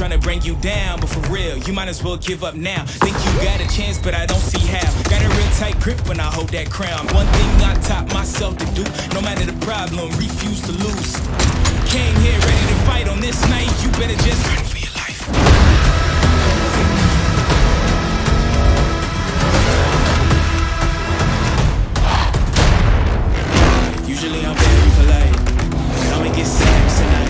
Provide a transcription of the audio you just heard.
Trying to bring you down, but for real, you might as well give up now. Think you got a chance, but I don't see how. Got a real tight grip when I hold that crown. One thing I taught myself to do, no matter the problem, refuse to lose. Came here ready to fight on this night, you better just fight for your life. Usually I'm very polite, but I'ma get savage tonight.